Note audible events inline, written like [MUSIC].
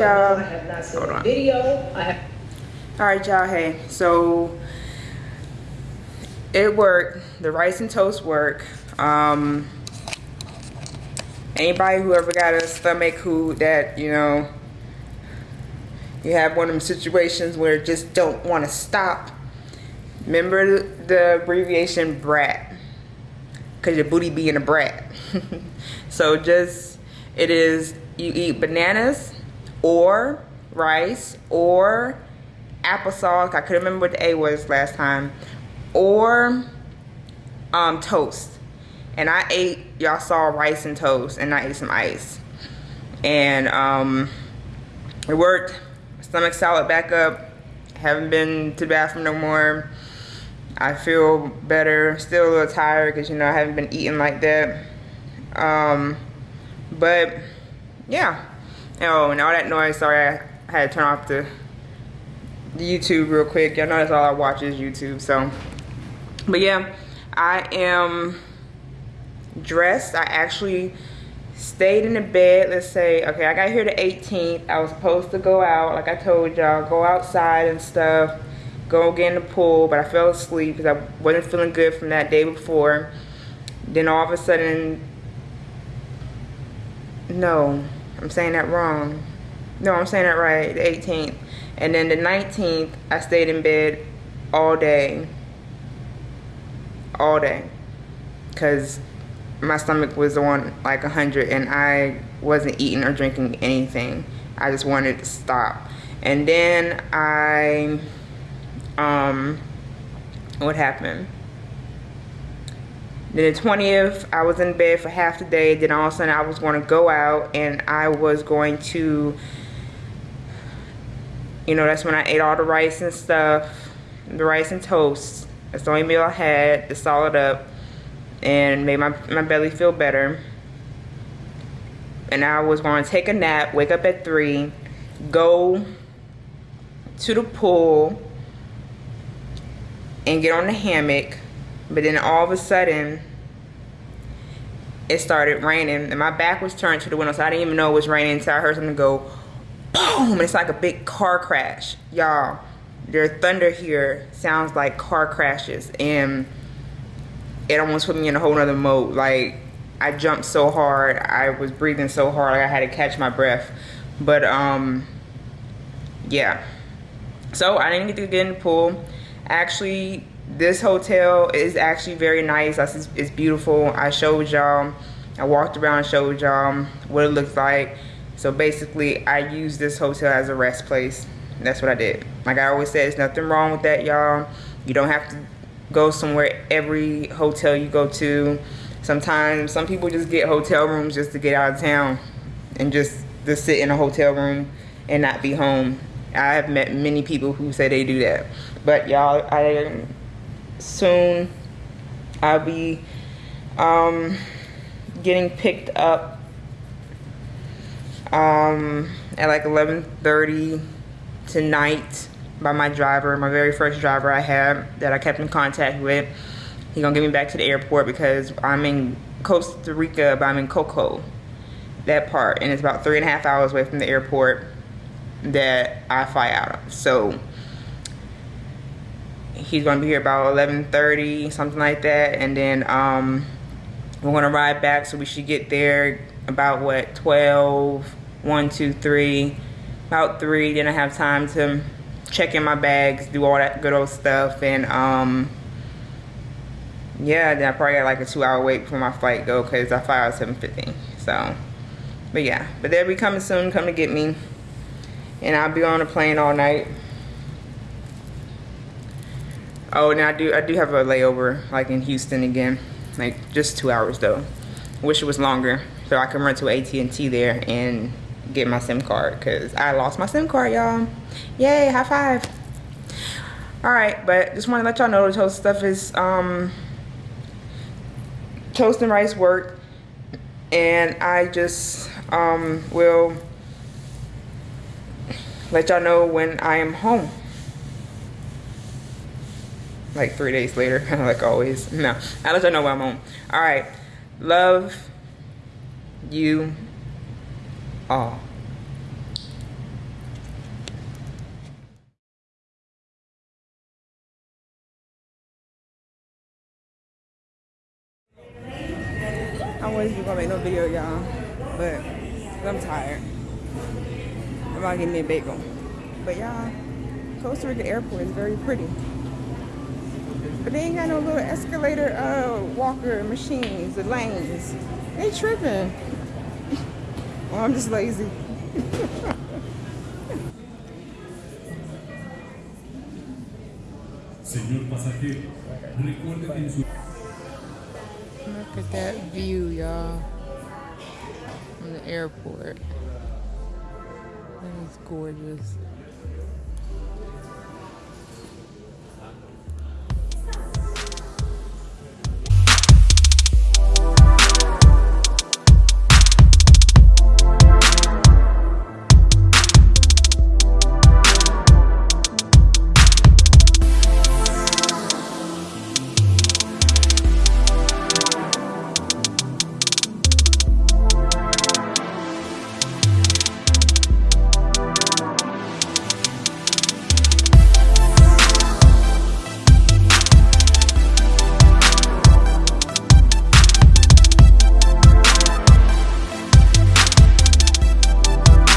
y'all. I have not seen Hold a on. video. I have. All right, y'all. Hey, so it worked. The rice and toast work. Um, anybody who ever got a stomach who that you know you have one of them situations where just don't want to stop. Remember the, the abbreviation BRAT, cause your booty being a brat. [LAUGHS] so just it is you eat bananas or rice or applesauce. I couldn't remember what the A was last time. Or um, toast. And I ate, y'all saw rice and toast, and I ate some ice. And um, it worked. Stomach solid back up. Haven't been to the bathroom no more. I feel better. Still a little tired because, you know, I haven't been eating like that. Um, but, yeah. Oh, and all that noise. Sorry, I had to turn off the YouTube real quick. Y'all know that's all I watch is YouTube. So, but yeah, I am dressed. I actually stayed in the bed. Let's say, okay, I got here the 18th. I was supposed to go out, like I told y'all, go outside and stuff, go get in the pool, but I fell asleep because I wasn't feeling good from that day before. Then all of a sudden, no, I'm saying that wrong. No, I'm saying that right, the 18th. And then the 19th, I stayed in bed all day. All day. Because my stomach was on like 100 and I wasn't eating or drinking anything. I just wanted to stop. And then I, um, what happened? Then the 20th, I was in bed for half the day. Then all of a sudden, I was going to go out and I was going to, you know, that's when I ate all the rice and stuff, the rice and toast. That's the only meal I had to solid up and made my, my belly feel better. And I was going to take a nap, wake up at 3, go to the pool, and get on the hammock. But then all of a sudden, it started raining. And my back was turned to the window, so I didn't even know it was raining until I heard something go boom. And it's like a big car crash. Y'all, their thunder here sounds like car crashes. And it almost put me in a whole nother mode. Like, I jumped so hard. I was breathing so hard. Like I had to catch my breath. But, um, yeah. So, I didn't get to get in the pool. Actually, this hotel is actually very nice. It's, beautiful. I showed y'all. I walked around and showed y'all what it looks like. So, basically, I use this hotel as a rest place. That's what I did. Like I always said, there's nothing wrong with that, y'all. You don't have to go somewhere every hotel you go to. Sometimes some people just get hotel rooms just to get out of town and just to sit in a hotel room and not be home. I have met many people who say they do that. But y'all, I soon I'll be um, getting picked up um, at like 11:30 tonight by my driver, my very first driver I had that I kept in contact with. He gonna get me back to the airport because I'm in Costa Rica, but I'm in Coco, that part, and it's about three and a half hours away from the airport that I fly out of. So he's gonna be here about 11:30, something like that, and then um, we're gonna ride back. So we should get there about what 12, 1, 2, 3, about three. Then I have time to check in my bags, do all that good old stuff, and um, yeah, then I probably got like a two hour wait before my flight go because I fly at 7.50. So, but yeah, but they'll be coming soon, come to get me. And I'll be on a plane all night. Oh, and I do, I do have a layover like in Houston again, like just two hours though. Wish it was longer so I can run to AT&T there and get my SIM card because I lost my SIM card, y'all. Yay, high five. All right, but just want to let y'all know the toast stuff is um, toast and rice work, and I just um, will let y'all know when I am home like three days later, [LAUGHS] kind of like always. No, I let y'all know where I'm on. All right, love you all. I wasn't gonna make no video, y'all, but I'm tired. I'm about to get me a bagel. But y'all, Costa Rica airport is very pretty. But they ain't got no little escalator uh, walker machines, the lanes. They tripping. [LAUGHS] well, I'm just lazy. [LAUGHS] Señor pasajero, recuerde que en su Look at that view, y'all. From the airport. That is gorgeous.